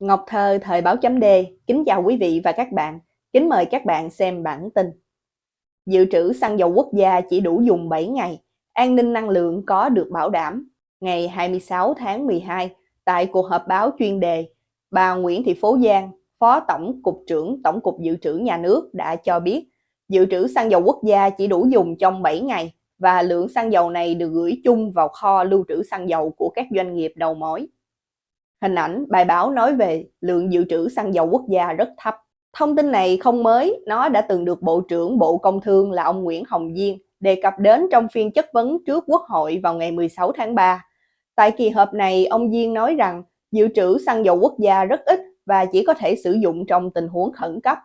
Ngọc Thơ, Thời báo chấm D, kính chào quý vị và các bạn. Kính mời các bạn xem bản tin. Dự trữ xăng dầu quốc gia chỉ đủ dùng 7 ngày, an ninh năng lượng có được bảo đảm. Ngày 26 tháng 12, tại cuộc họp báo chuyên đề, bà Nguyễn Thị Phố Giang, Phó Tổng cục trưởng Tổng cục Dự trữ Nhà nước đã cho biết dự trữ xăng dầu quốc gia chỉ đủ dùng trong 7 ngày và lượng xăng dầu này được gửi chung vào kho lưu trữ xăng dầu của các doanh nghiệp đầu mối. Hình ảnh bài báo nói về lượng dự trữ xăng dầu quốc gia rất thấp. Thông tin này không mới, nó đã từng được Bộ trưởng Bộ Công Thương là ông Nguyễn Hồng Diên đề cập đến trong phiên chất vấn trước Quốc hội vào ngày 16 tháng 3. Tại kỳ họp này, ông Diên nói rằng dự trữ xăng dầu quốc gia rất ít và chỉ có thể sử dụng trong tình huống khẩn cấp.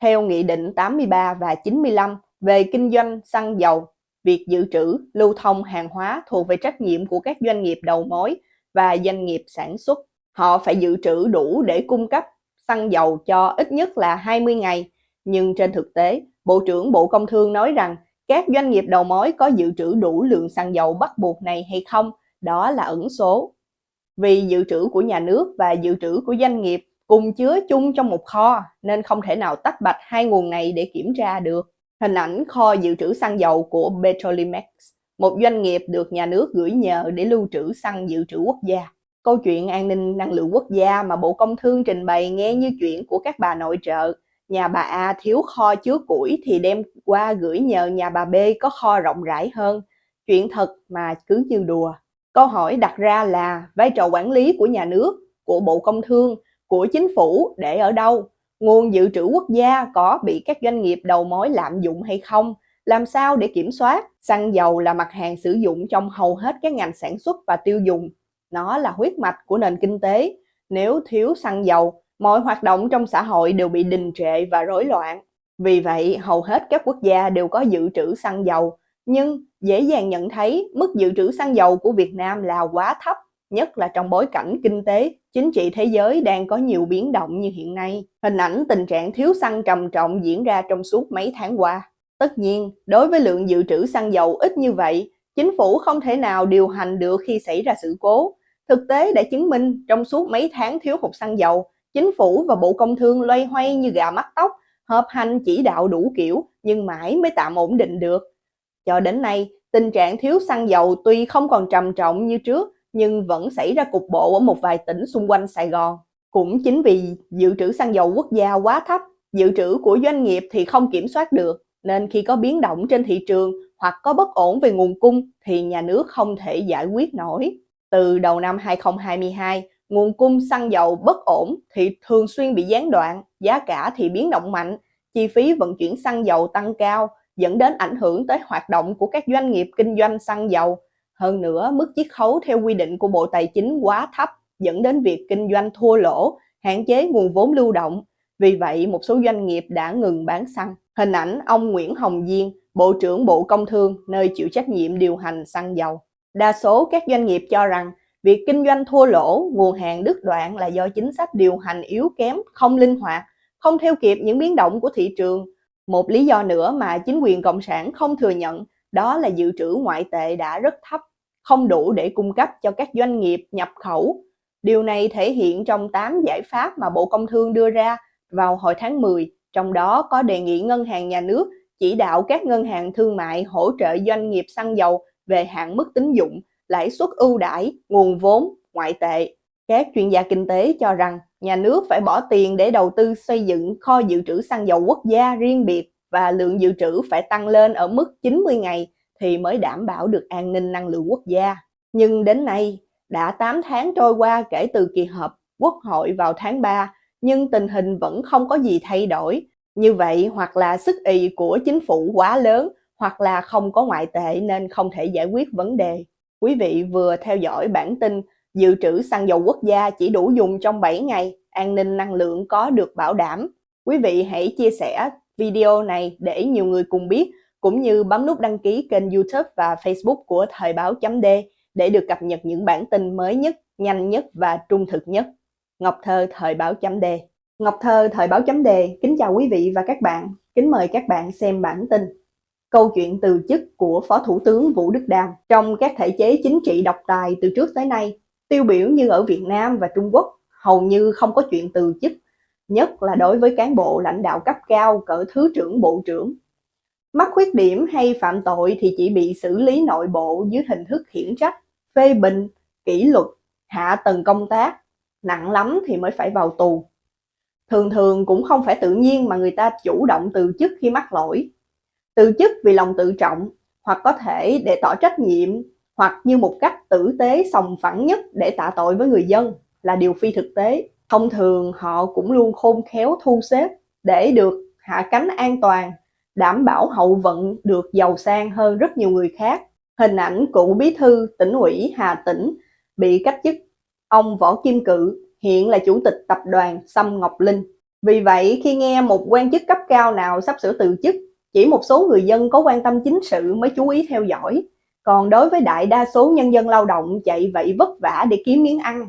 Theo Nghị định 83 và 95 về kinh doanh xăng dầu, việc dự trữ, lưu thông hàng hóa thuộc về trách nhiệm của các doanh nghiệp đầu mối và doanh nghiệp sản xuất. Họ phải dự trữ đủ để cung cấp xăng dầu cho ít nhất là 20 ngày. Nhưng trên thực tế, Bộ trưởng Bộ Công Thương nói rằng các doanh nghiệp đầu mối có dự trữ đủ lượng xăng dầu bắt buộc này hay không, đó là ẩn số. Vì dự trữ của nhà nước và dự trữ của doanh nghiệp cùng chứa chung trong một kho nên không thể nào tách bạch hai nguồn này để kiểm tra được. Hình ảnh kho dự trữ xăng dầu của Petrolimex một doanh nghiệp được nhà nước gửi nhờ để lưu trữ xăng dự trữ quốc gia. Câu chuyện an ninh năng lượng quốc gia mà Bộ Công Thương trình bày nghe như chuyện của các bà nội trợ. Nhà bà A thiếu kho chứa củi thì đem qua gửi nhờ nhà bà B có kho rộng rãi hơn. Chuyện thật mà cứ như đùa. Câu hỏi đặt ra là vai trò quản lý của nhà nước, của Bộ Công Thương, của chính phủ để ở đâu? Nguồn dự trữ quốc gia có bị các doanh nghiệp đầu mối lạm dụng hay không? Làm sao để kiểm soát? Xăng dầu là mặt hàng sử dụng trong hầu hết các ngành sản xuất và tiêu dùng. Nó là huyết mạch của nền kinh tế. Nếu thiếu xăng dầu, mọi hoạt động trong xã hội đều bị đình trệ và rối loạn. Vì vậy, hầu hết các quốc gia đều có dự trữ xăng dầu, nhưng dễ dàng nhận thấy mức dự trữ xăng dầu của Việt Nam là quá thấp, nhất là trong bối cảnh kinh tế, chính trị thế giới đang có nhiều biến động như hiện nay. Hình ảnh tình trạng thiếu xăng trầm trọng diễn ra trong suốt mấy tháng qua. Tất nhiên, đối với lượng dự trữ xăng dầu ít như vậy, chính phủ không thể nào điều hành được khi xảy ra sự cố. Thực tế đã chứng minh trong suốt mấy tháng thiếu hụt xăng dầu, chính phủ và Bộ Công Thương loay hoay như gà mắt tóc, hợp hành chỉ đạo đủ kiểu nhưng mãi mới tạm ổn định được. Cho đến nay, tình trạng thiếu xăng dầu tuy không còn trầm trọng như trước nhưng vẫn xảy ra cục bộ ở một vài tỉnh xung quanh Sài Gòn. Cũng chính vì dự trữ xăng dầu quốc gia quá thấp, dự trữ của doanh nghiệp thì không kiểm soát được, nên khi có biến động trên thị trường hoặc có bất ổn về nguồn cung thì nhà nước không thể giải quyết nổi. Từ đầu năm 2022, nguồn cung xăng dầu bất ổn thì thường xuyên bị gián đoạn, giá cả thì biến động mạnh, chi phí vận chuyển xăng dầu tăng cao, dẫn đến ảnh hưởng tới hoạt động của các doanh nghiệp kinh doanh xăng dầu. Hơn nữa, mức chiết khấu theo quy định của Bộ Tài chính quá thấp, dẫn đến việc kinh doanh thua lỗ, hạn chế nguồn vốn lưu động. Vì vậy, một số doanh nghiệp đã ngừng bán xăng. Hình ảnh ông Nguyễn Hồng Diên, Bộ trưởng Bộ Công Thương, nơi chịu trách nhiệm điều hành xăng dầu. Đa số các doanh nghiệp cho rằng việc kinh doanh thua lỗ, nguồn hàng đứt đoạn là do chính sách điều hành yếu kém, không linh hoạt, không theo kịp những biến động của thị trường. Một lý do nữa mà chính quyền Cộng sản không thừa nhận đó là dự trữ ngoại tệ đã rất thấp, không đủ để cung cấp cho các doanh nghiệp nhập khẩu. Điều này thể hiện trong 8 giải pháp mà Bộ Công Thương đưa ra vào hồi tháng 10 trong đó có đề nghị ngân hàng nhà nước chỉ đạo các ngân hàng thương mại hỗ trợ doanh nghiệp xăng dầu về hạn mức tín dụng, lãi suất ưu đãi, nguồn vốn, ngoại tệ. Các chuyên gia kinh tế cho rằng nhà nước phải bỏ tiền để đầu tư xây dựng kho dự trữ xăng dầu quốc gia riêng biệt và lượng dự trữ phải tăng lên ở mức 90 ngày thì mới đảm bảo được an ninh năng lượng quốc gia. Nhưng đến nay, đã 8 tháng trôi qua kể từ kỳ họp Quốc hội vào tháng 3 nhưng tình hình vẫn không có gì thay đổi. Như vậy hoặc là sức ì của chính phủ quá lớn hoặc là không có ngoại tệ nên không thể giải quyết vấn đề. Quý vị vừa theo dõi bản tin dự trữ xăng dầu quốc gia chỉ đủ dùng trong 7 ngày, an ninh năng lượng có được bảo đảm. Quý vị hãy chia sẻ video này để nhiều người cùng biết, cũng như bấm nút đăng ký kênh YouTube và Facebook của Thời báo chấm D để được cập nhật những bản tin mới nhất, nhanh nhất và trung thực nhất. Ngọc Thơ Thời báo chấm đề Ngọc Thơ Thời báo chấm đề kính chào quý vị và các bạn, kính mời các bạn xem bản tin. Câu chuyện từ chức của Phó Thủ tướng Vũ Đức Đam trong các thể chế chính trị độc tài từ trước tới nay, tiêu biểu như ở Việt Nam và Trung Quốc, hầu như không có chuyện từ chức, nhất là đối với cán bộ lãnh đạo cấp cao cỡ thứ trưởng bộ trưởng. Mắc khuyết điểm hay phạm tội thì chỉ bị xử lý nội bộ dưới hình thức khiển trách, phê bình, kỷ luật, hạ tầng công tác, nặng lắm thì mới phải vào tù. Thường thường cũng không phải tự nhiên mà người ta chủ động từ chức khi mắc lỗi. Từ chức vì lòng tự trọng, hoặc có thể để tỏ trách nhiệm, hoặc như một cách tử tế sòng phẳng nhất để tạ tội với người dân là điều phi thực tế. Thông thường họ cũng luôn khôn khéo thu xếp để được hạ cánh an toàn, đảm bảo hậu vận được giàu sang hơn rất nhiều người khác. Hình ảnh cựu bí thư tỉnh ủy Hà Tĩnh bị cách chức ông Võ Kim Cự hiện là chủ tịch tập đoàn Sâm Ngọc Linh. Vì vậy, khi nghe một quan chức cấp cao nào sắp sửa từ chức, chỉ một số người dân có quan tâm chính sự mới chú ý theo dõi. Còn đối với đại đa số nhân dân lao động chạy vậy vất vả để kiếm miếng ăn,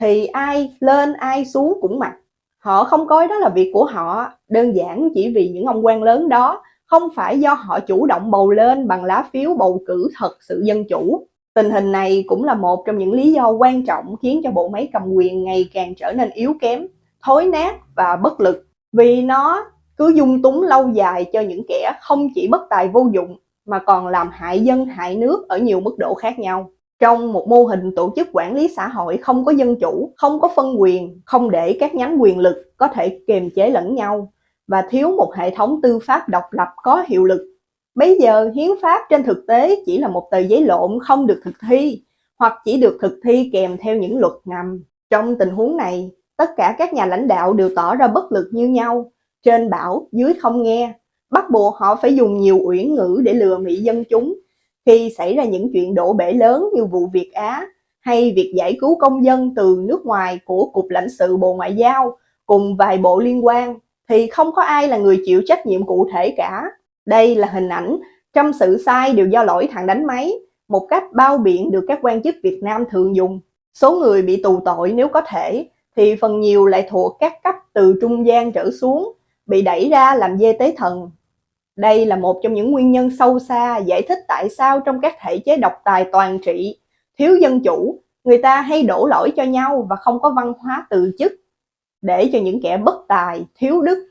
thì ai lên ai xuống cũng mặc. Họ không coi đó là việc của họ, đơn giản chỉ vì những ông quan lớn đó không phải do họ chủ động bầu lên bằng lá phiếu bầu cử thật sự dân chủ. Tình hình này cũng là một trong những lý do quan trọng khiến cho bộ máy cầm quyền ngày càng trở nên yếu kém, thối nát và bất lực. Vì nó cứ dung túng lâu dài cho những kẻ không chỉ bất tài vô dụng mà còn làm hại dân hại nước ở nhiều mức độ khác nhau. Trong một mô hình tổ chức quản lý xã hội không có dân chủ, không có phân quyền, không để các nhánh quyền lực có thể kiềm chế lẫn nhau và thiếu một hệ thống tư pháp độc lập có hiệu lực Bây giờ hiến pháp trên thực tế chỉ là một tờ giấy lộn không được thực thi hoặc chỉ được thực thi kèm theo những luật ngầm. Trong tình huống này, tất cả các nhà lãnh đạo đều tỏ ra bất lực như nhau, trên bảo, dưới không nghe, bắt buộc họ phải dùng nhiều uyển ngữ để lừa mỹ dân chúng. Khi xảy ra những chuyện đổ bể lớn như vụ Việt Á hay việc giải cứu công dân từ nước ngoài của Cục lãnh sự Bộ Ngoại giao cùng vài bộ liên quan thì không có ai là người chịu trách nhiệm cụ thể cả. Đây là hình ảnh trăm sự sai đều do lỗi thằng đánh máy, một cách bao biện được các quan chức Việt Nam thường dùng. Số người bị tù tội nếu có thể, thì phần nhiều lại thuộc các cấp từ trung gian trở xuống, bị đẩy ra làm dê tế thần. Đây là một trong những nguyên nhân sâu xa giải thích tại sao trong các thể chế độc tài toàn trị, thiếu dân chủ, người ta hay đổ lỗi cho nhau và không có văn hóa tự chức, để cho những kẻ bất tài, thiếu đức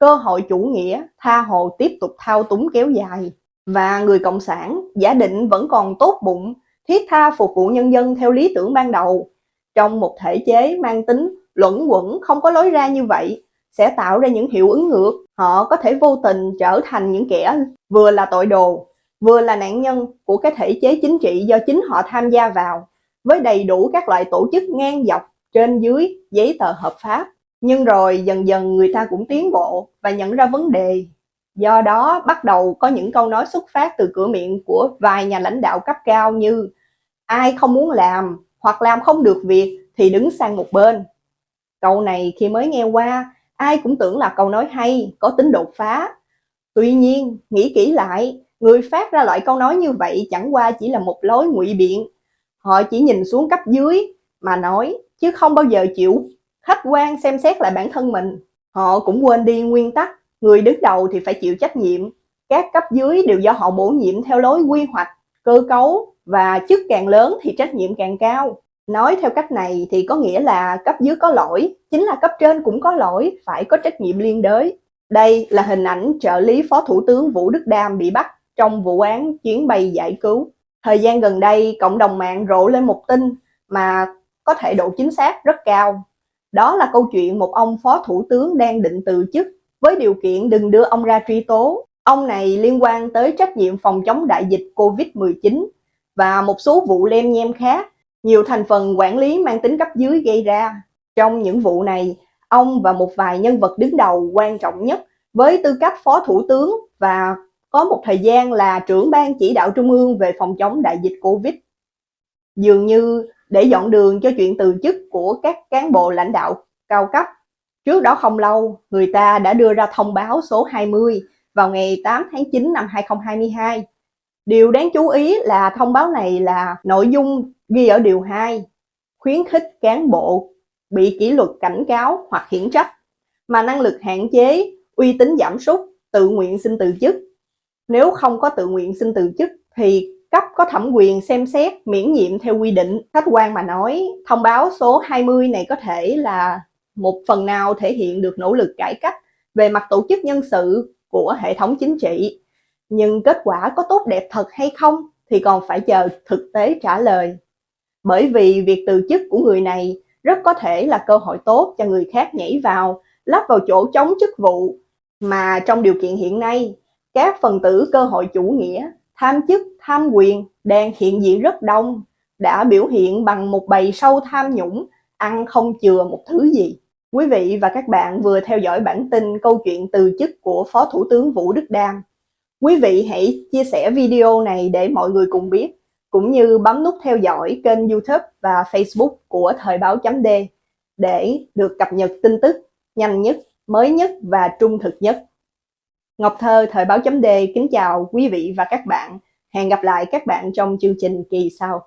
cơ hội chủ nghĩa, tha hồ tiếp tục thao túng kéo dài. Và người cộng sản, giả định vẫn còn tốt bụng, thiết tha phục vụ nhân dân theo lý tưởng ban đầu. Trong một thể chế mang tính luẩn quẩn không có lối ra như vậy, sẽ tạo ra những hiệu ứng ngược. Họ có thể vô tình trở thành những kẻ vừa là tội đồ, vừa là nạn nhân của cái thể chế chính trị do chính họ tham gia vào, với đầy đủ các loại tổ chức ngang dọc trên dưới giấy tờ hợp pháp nhưng rồi dần dần người ta cũng tiến bộ và nhận ra vấn đề. Do đó bắt đầu có những câu nói xuất phát từ cửa miệng của vài nhà lãnh đạo cấp cao như ai không muốn làm hoặc làm không được việc thì đứng sang một bên. Câu này khi mới nghe qua, ai cũng tưởng là câu nói hay, có tính đột phá. Tuy nhiên, nghĩ kỹ lại, người phát ra loại câu nói như vậy chẳng qua chỉ là một lối ngụy biện. Họ chỉ nhìn xuống cấp dưới mà nói, chứ không bao giờ chịu khách quan xem xét lại bản thân mình. Họ cũng quên đi nguyên tắc, người đứng đầu thì phải chịu trách nhiệm. Các cấp dưới đều do họ bổ nhiệm theo lối quy hoạch, cơ cấu và chức càng lớn thì trách nhiệm càng cao. Nói theo cách này thì có nghĩa là cấp dưới có lỗi, chính là cấp trên cũng có lỗi, phải có trách nhiệm liên đới. Đây là hình ảnh trợ lý Phó Thủ tướng Vũ Đức Đam bị bắt trong vụ án chuyến bay giải cứu. Thời gian gần đây, cộng đồng mạng rộ lên một tin mà có thể độ chính xác rất cao. Đó là câu chuyện một ông phó thủ tướng đang định từ chức với điều kiện đừng đưa ông ra truy tố. Ông này liên quan tới trách nhiệm phòng chống đại dịch Covid-19 và một số vụ lem nhem khác, nhiều thành phần quản lý mang tính cấp dưới gây ra. Trong những vụ này, ông và một vài nhân vật đứng đầu quan trọng nhất với tư cách phó thủ tướng và có một thời gian là trưởng ban chỉ đạo trung ương về phòng chống đại dịch Covid. Dường như để dọn đường cho chuyện từ chức của các cán bộ lãnh đạo cao cấp. Trước đó không lâu, người ta đã đưa ra thông báo số 20 vào ngày 8 tháng 9 năm 2022. Điều đáng chú ý là thông báo này là nội dung ghi ở điều 2, khuyến khích cán bộ bị kỷ luật cảnh cáo hoặc khiển trách, mà năng lực hạn chế, uy tín giảm sút, tự nguyện xin từ chức. Nếu không có tự nguyện xin từ chức thì cấp có thẩm quyền xem xét miễn nhiệm theo quy định. Khách quan mà nói, thông báo số 20 này có thể là một phần nào thể hiện được nỗ lực cải cách về mặt tổ chức nhân sự của hệ thống chính trị. Nhưng kết quả có tốt đẹp thật hay không thì còn phải chờ thực tế trả lời. Bởi vì việc từ chức của người này rất có thể là cơ hội tốt cho người khác nhảy vào, lắp vào chỗ chống chức vụ. Mà trong điều kiện hiện nay, các phần tử cơ hội chủ nghĩa, tham chức, tham quyền đang hiện diện rất đông, đã biểu hiện bằng một bầy sâu tham nhũng, ăn không chừa một thứ gì. Quý vị và các bạn vừa theo dõi bản tin câu chuyện từ chức của Phó Thủ tướng Vũ Đức Đam. Quý vị hãy chia sẻ video này để mọi người cùng biết, cũng như bấm nút theo dõi kênh YouTube và Facebook của Thời báo chấm D để được cập nhật tin tức nhanh nhất, mới nhất và trung thực nhất. Ngọc Thơ, Thời báo chấm D kính chào quý vị và các bạn. Hẹn gặp lại các bạn trong chương trình kỳ sau.